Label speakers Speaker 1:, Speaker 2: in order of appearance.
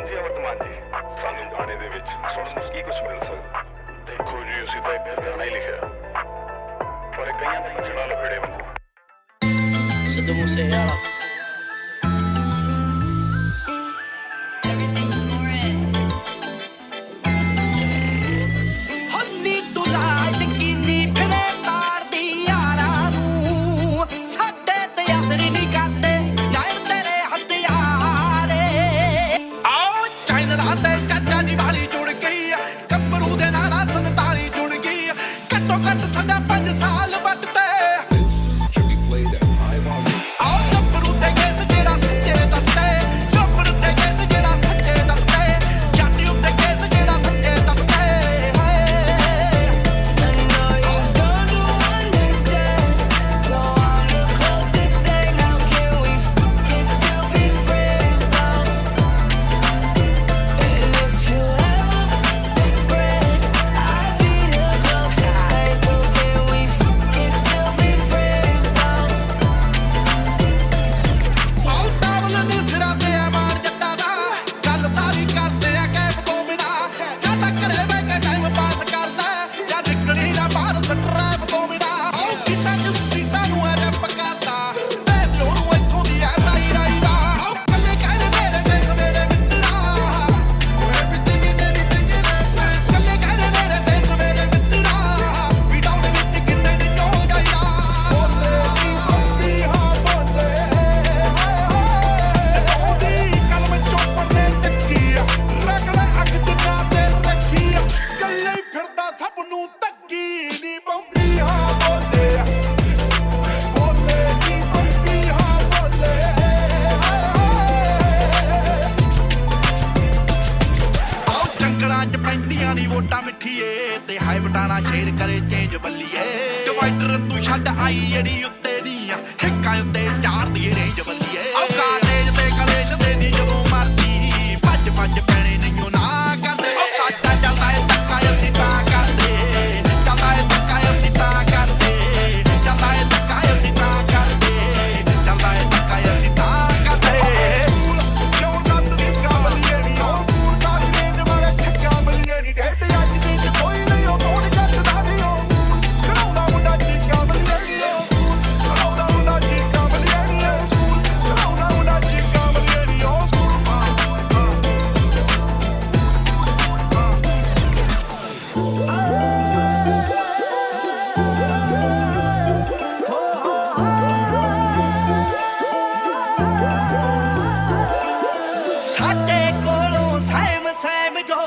Speaker 1: ਹਾਂਜੀ ਅਮਰਤਮਾਨ ਜੀ। ਸਾਨੂੰ ਗਾਣੇ ਦੇ ਵਿੱਚ ਸੁਣਨ ਨੂੰ ਕੀ ਕੁਝ ਮਿਲ ਸਕਦਾ? ਦੇਖੋ ਜੀ ਅਸੀਂ ਤਾਂ ਇੱਕ ਗਾਣਾ ਹੀ ਲਿਖਿਆ। ਪਰ ਕਈਆਂ ਨੇ ਜਿਹੜਾ ਲਫੜੇ ਵਾਂਗੂ।
Speaker 2: ਸਿੱਧੂ ਮੂਸੇ ਵਾਲਾ
Speaker 3: ਘੱਟੋ ਘੱਟ ਸਾਡਾ 5 ਸਾਲ ਵੋਟਾਂ 'ਚ ਪੈਂਦੀਆਂ ਨਹੀਂ ਵੋਟਾਂ ਮਿੱਠੀਏ, ਤੇ ਹਾਏ ਵਟਾਣਾ ਸ਼ੇਰ ਕਰੇ ਚੇਂਜ ਬੱਲੀਏ। ਡਿਵਾਈਡਰ ਤੂੰ ਛੱਡ ਆਈ ਜਿਹੜੀ ਉੱਤੇ ਦੀ ਆ, ਹਿੱਕਾਂ ਉੱਤੇ ਚਾਰ ਦੀ ਰੇਂਜ ਬੱਲੀ ਤੇ ਕੋਲੋਂ ਸਹਿਮ ਸਹਿਮ ਜੋ